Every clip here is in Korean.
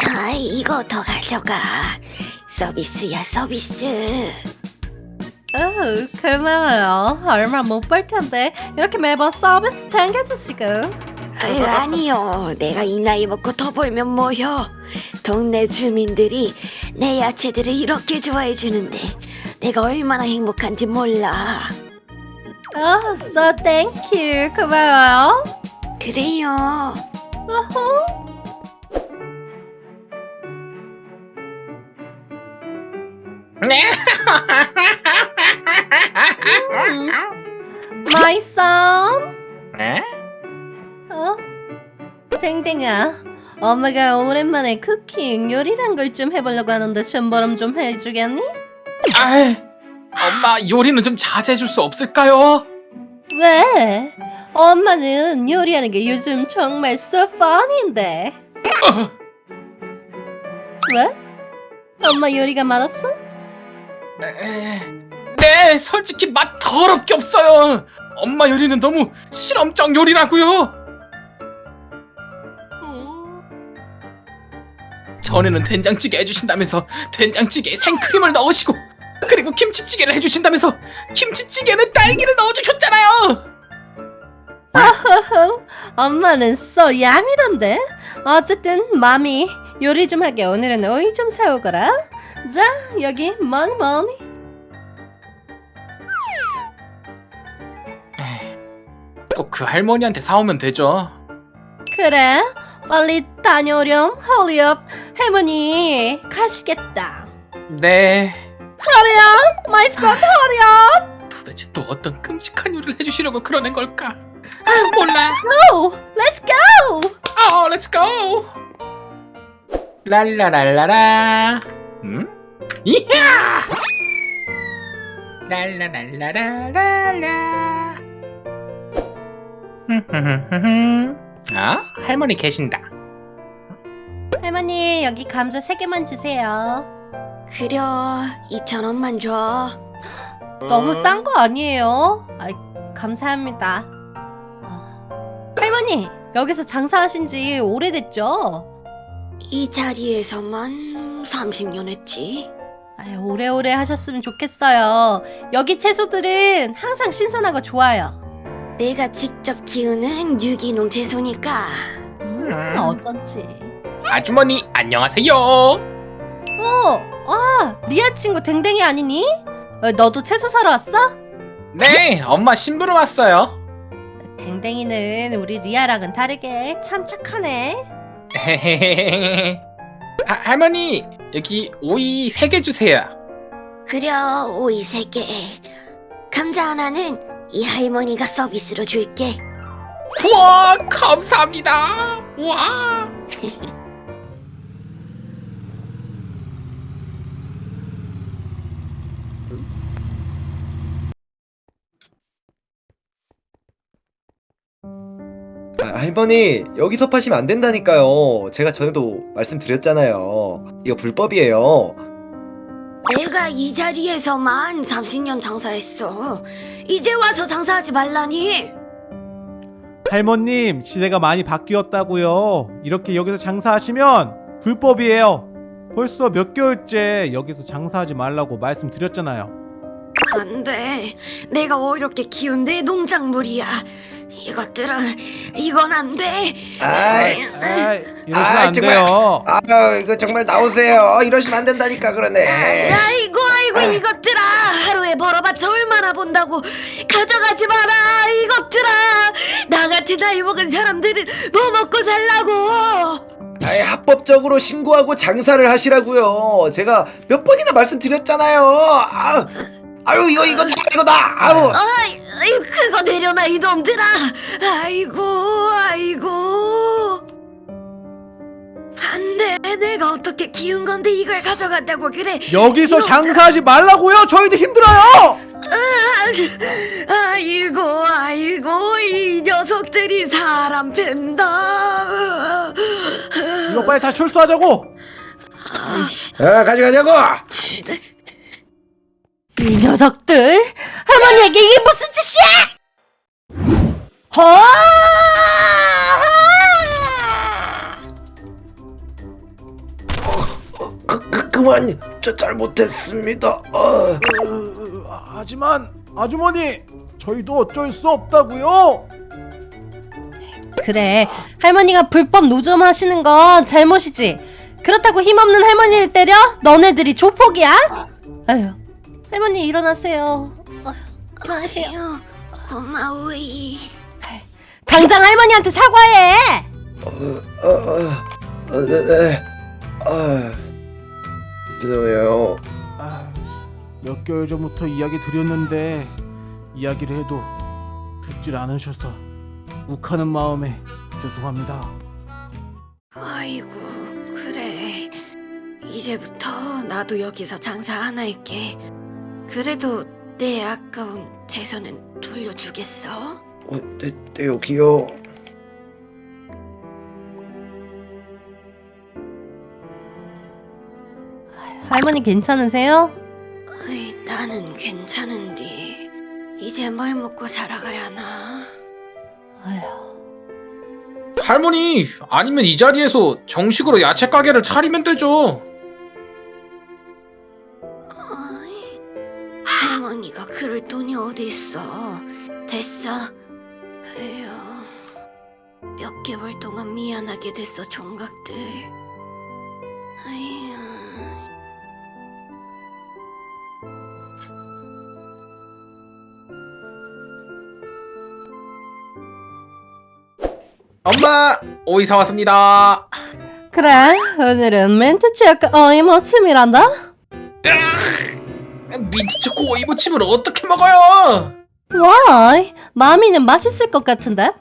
자, 이거 더 가져가. 서비스야, 서비스. 어, 고마워요. 얼마 못 벌 텐데 이렇게 매번 서비스 챙겨주시고. 아유, 아니요. 내가 이 나이 먹고 더 벌면 뭐요? 동네 주민들이 내 야채들을 이렇게 좋아해 주는데 내가 얼마나 행복한지 몰라. 어, so thank you. 고마워요. 그래요. 어허. 음. My son. 에? 어? 댕댕아, 엄마가 오랜만에 쿠킹 요리란 걸 좀 해보려고 하는데 심부름 좀 해주겠니? 아이, 엄마 요리는 좀 자제해줄 수 없을까요? 왜? 엄마는 요리하는 게 요즘 정말 so fun인데. 어, 왜? 엄마 요리가 맛없어? 에, 네, 솔직히 맛 더럽게 없어요. 엄마 요리는 너무 실험적 요리라고요. 전에는 된장찌개 해주신다면서 된장찌개에 생크림을 넣으시고 그리고 김치찌개를 해주신다면서 김치찌개는 딸기를 넣어주셨잖아요. 엄마는 so 야미던데. 어쨌든 마미 요리 좀 하게 오늘은 오이 좀 사오거라. 자 여기 머니 머니. 또 그 할머니한테 사오면 되죠. 그래 빨리 다녀오렴 헐리업 할머니 가시겠다. 네. Hurry up my son hurry up. 도대체 또 어떤 끔찍한 요리를 해주시려고 그러는 걸까? 아, 몰라. Oh let's go. 어, let's go. 랄라랄라라. 음? 이야! 랄라랄라라랄라. 아, 할머니 계신다. 할머니 여기 감자 세 개만 주세요. 그려, 2천 원만 줘. 너무 싼 거 아니에요? 아, 감사합니다. 아, 할머니 여기서 장사하신 지 오래됐죠? 이 자리에서만 30년 했지. 아유, 오래오래 하셨으면 좋겠어요. 여기 채소들은 항상 신선하고 좋아요. 내가 직접 키우는 유기농 채소니까. 음, 음. 어떤지. 아주머니, 안녕하세요. 어, 아, 리아 친구 댕댕이 아니니? 어, 너도 채소 사러 왔어? 네, 엄마 심부름 왔어요. 댕댕이는 우리 리아랑은 다르게 참 착하네. 하, 할머니, 여기 오이 세개 주세요. 그려, 오이 세 개. 감자 하나는 이 할머니가 서비스로 줄게. 우와, 감사합니다. 와. 할머니 여기서 파시면 안 된다니까요 제가 전에도 말씀드렸잖아요 이거 불법이에요 내가 이 자리에서만 30년 장사했어. 이제 와서 장사하지 말라니. 할머님, 시대가 많이 바뀌었다고요. 이렇게 여기서 장사하시면 불법이에요. 벌써 몇 개월째 여기서 장사하지 말라고 말씀드렸잖아요. 안 돼. 내가 어렵게 키운 내 농작물이야. 이것들은 이건 안 돼. 아이 아, 이러시면 아이, 안 정말. 돼요. 아 이거 정말 나오세요. 이러시면 안 된다니까 그러네. 아이고 아이고 이것들아. 하루에 벌어봤자 얼마나 본다고. 가져가지 마라 이것들아. 나 같은 나이 먹은 사람들은 뭐 먹고 살라고. 아이 합법적으로 신고하고 장사를 하시라고요. 제가 몇 번이나 말씀드렸잖아요. 아, 아유 이거 이거 다 이거다. 아우 아이 아이, 그거 내려놔 이놈들아. 아이고 아이고. 안돼. 내가 어떻게 키운 건데 이걸 가져간다고 그래? 여기서 이거- 장사하지 말라고요. 저희도 힘들어요. 아, 아이고 아이고 이 녀석들이 사람 팬다. 이거 빨리 다 철수하자고. 아. 가져가자고 이 녀석들! 할머니에게 이게 무슨 짓이야! 허! 그만 저 잘못했습니다. 어. 으, 아, 하지만 아주머니 저희도 어쩔 수 없다고요. 그래 할머니가 불법 노점하시는 건 잘못이지 그렇다고 힘없는 할머니를 때려? 너네들이 조폭이야? 아휴 할머니 일어나세요 어휴, 일어나세요 아유, 고마워이. 당장 할머니한테 사과해 어, 어, 어, 어, 네, 네. 아, 죄송해요. 아, 몇 개월 전부터 이야기 드렸는데 이야기를 해도 듣질 않으셔서 욱하는 마음에 죄송합니다. 아이고, 그래. 이제부터 나도 여기서 장사 안 할게. 그래도 내 아까운 재산은 돌려주겠어? 어, 네, 네 여기요. 할머니 괜찮으세요? 어이, 나는 괜찮은데 이제 뭘 먹고 살아가야 하나? 아휴 할머니 아니면 이 자리에서 정식으로 야채 가게를 차리면 되죠. 그럴 돈이 어디 있어? 됐어. 에휴, 몇 개월 동안 미안하게 됐어, 총각들. 아휴. 엄마 오 이 사 왔습니다. 그래 오늘은 멘트 치약과 어이 무침이란다 민트 초코 오이 무침을 어떻게 먹어요? 와 마미는 맛있을 것 같은데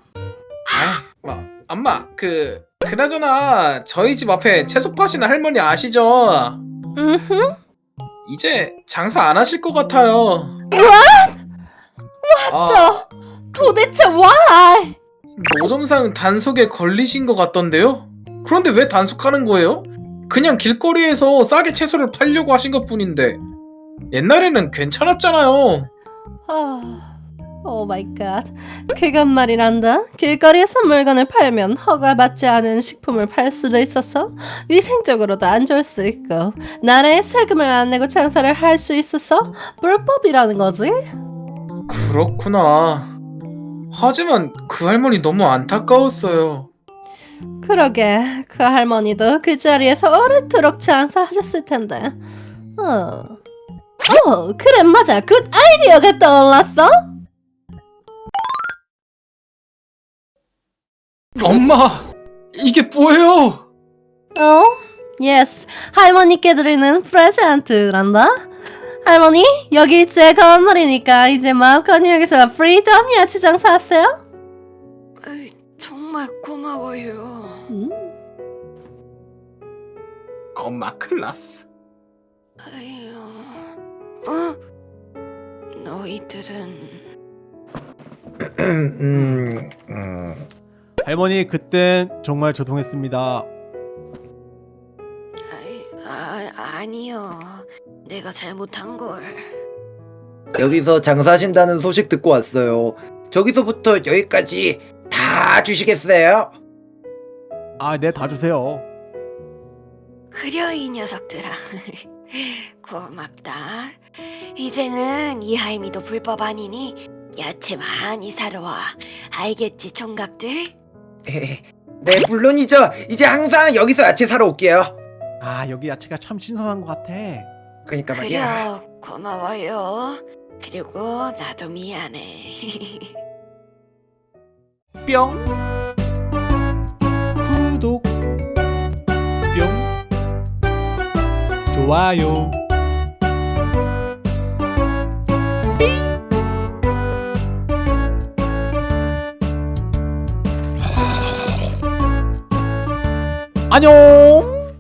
아, 뭐, 엄마 그 그나저나 저희 집 앞에 채소 파시는 할머니 아시죠? 음흠 이제 장사 안 하실 것 같아요. 아, 저 도대체 why 노점상 단속에 걸리신 것 같던데요? 그런데 왜 단속하는 거예요? 그냥 길거리에서 싸게 채소를 팔려고 하신 것 뿐인데 옛날에는 괜찮았잖아요. 아, oh my god. 그건 말이란다. 길거리에서 물건을 팔면 허가받지 않은 식품을 팔 수도 있어서 위생적으로도 안 좋을 수 있고 나라에 세금을 안 내고 장사를 할 수 있어서 불법이라는 거지. 그렇구나. 하지만 그 할머니 너무 안타까웠어요. 그러게 그 할머니도 그 자리에서 오래도록 장사하셨을 텐데. 어. 어, 그래 맞아. good 아이디어가 떠올랐어. 엄마, 이게 뭐예요? 어? Yes. 할머니께 드리는 present란다. 할머니, 여기 제 건물이니까 이제 마음껏 여기서 freedom 야채 장사하세요. 어이, 정말 고마워요. 음. 엄마 클라스. 아유, 어? 너희들은 음, 음. 할머니 그땐 정말 죄송했습니다. 아이, 아, 아니요. 내가 잘못한 걸. 여기서 장사하신다는 소식 듣고 왔어요. 저기서부터 여기까지 다 주시겠어요? 아, 네, 다 주세요. 그려 이 녀석들아. 고맙다. 이제는 이 할미도 불법 아니니 야채 많이 사러 와. 알겠지, 총각들? 네, 물론이죠. 이제 항상 여기서 야채 사러 올게요. 아, 여기 야채가 참 신선한 것 같아. 그러니까 말이야. 그려 고마워요. 그리고 나도 미안해. 뿅. 구독. 좋아요. 안녕.